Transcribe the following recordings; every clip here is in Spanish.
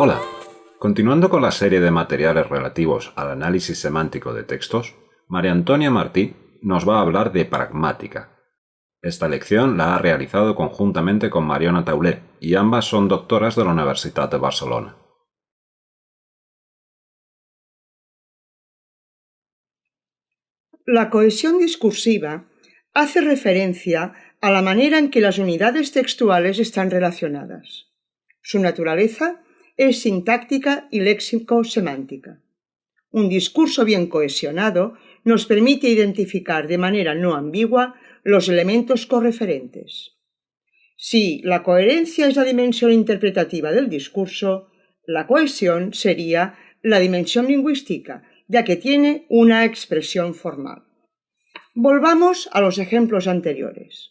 Hola, continuando con la serie de materiales relativos al análisis semántico de textos, María Antonia Martí nos va a hablar de pragmática. Esta lección la ha realizado conjuntamente con Mariona Taulé y ambas son doctoras de la Universidad de Barcelona. La cohesión discursiva hace referencia a la manera en que las unidades textuales están relacionadas. Su naturaleza es sintáctica y léxico-semántica. Un discurso bien cohesionado nos permite identificar de manera no ambigua los elementos correferentes. Si la coherencia es la dimensión interpretativa del discurso, la cohesión sería la dimensión lingüística, ya que tiene una expresión formal. Volvamos a los ejemplos anteriores.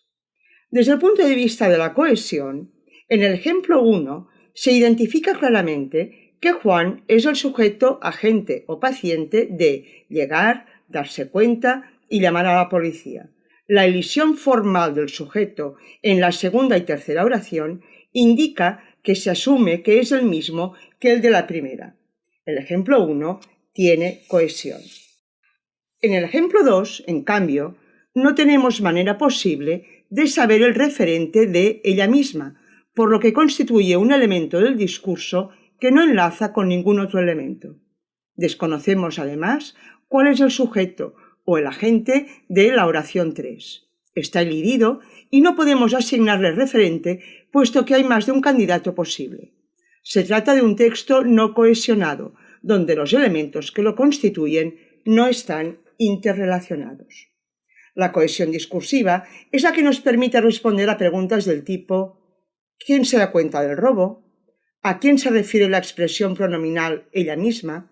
Desde el punto de vista de la cohesión, en el ejemplo 1 se identifica claramente que Juan es el sujeto agente o paciente de llegar, darse cuenta y llamar a la policía. La elisión formal del sujeto en la segunda y tercera oración indica que se asume que es el mismo que el de la primera. El ejemplo 1 tiene cohesión. En el ejemplo 2, en cambio, no tenemos manera posible de saber el referente de ella misma, por lo que constituye un elemento del discurso que no enlaza con ningún otro elemento. Desconocemos además cuál es el sujeto o el agente de la oración 3. Está elidido y no podemos asignarle referente puesto que hay más de un candidato posible. Se trata de un texto no cohesionado, donde los elementos que lo constituyen no están interrelacionados. La cohesión discursiva es la que nos permite responder a preguntas del tipo ¿quién se da cuenta del robo? ¿A quién se refiere la expresión pronominal ella misma?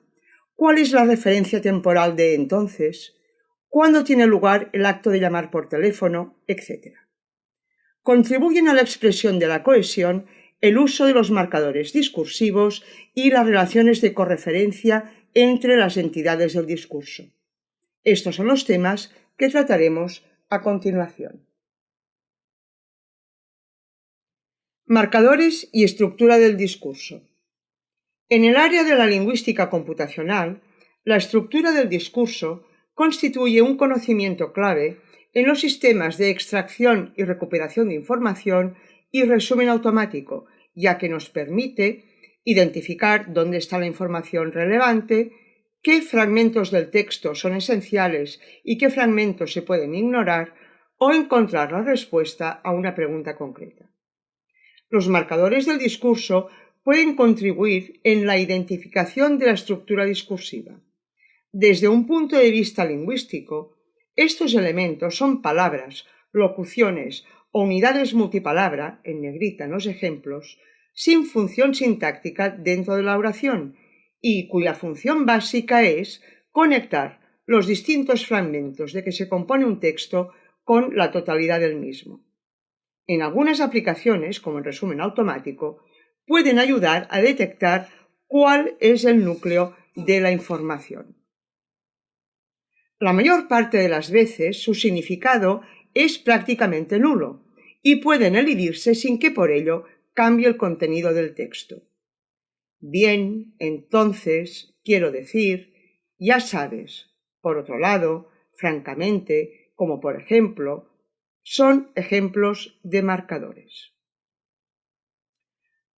¿Cuál es la referencia temporal de entonces? ¿Cuándo tiene lugar el acto de llamar por teléfono? etcétera. Contribuyen a la expresión de la cohesión el uso de los marcadores discursivos y las relaciones de correferencia entre las entidades del discurso. Estos son los temas que trataremos a continuación. Marcadores y estructura del discurso. En el área de la lingüística computacional, la estructura del discurso constituye un conocimiento clave en los sistemas de extracción y recuperación de información y resumen automático, ya que nos permite identificar dónde está la información relevante, qué fragmentos del texto son esenciales y qué fragmentos se pueden ignorar o encontrar la respuesta a una pregunta concreta. Los marcadores del discurso pueden contribuir en la identificación de la estructura discursiva. Desde un punto de vista lingüístico, estos elementos son palabras, locuciones o unidades multipalabra, en negrita en los ejemplos, sin función sintáctica dentro de la oración y cuya función básica es conectar los distintos fragmentos de que se compone un texto con la totalidad del mismo. En algunas aplicaciones, como el resumen automático, pueden ayudar a detectar cuál es el núcleo de la información. La mayor parte de las veces su significado es prácticamente nulo y pueden elidirse sin que por ello cambie el contenido del texto. Bien, entonces, quiero decir, ya sabes. Por otro lado, francamente, como por ejemplo, son ejemplos de marcadores.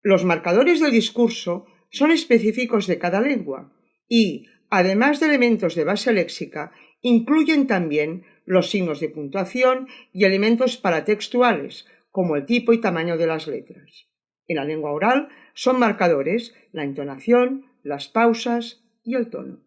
Los marcadores del discurso son específicos de cada lengua y, además de elementos de base léxica, incluyen también los signos de puntuación y elementos paratextuales, como el tipo y tamaño de las letras. En la lengua oral son marcadores la entonación, las pausas y el tono.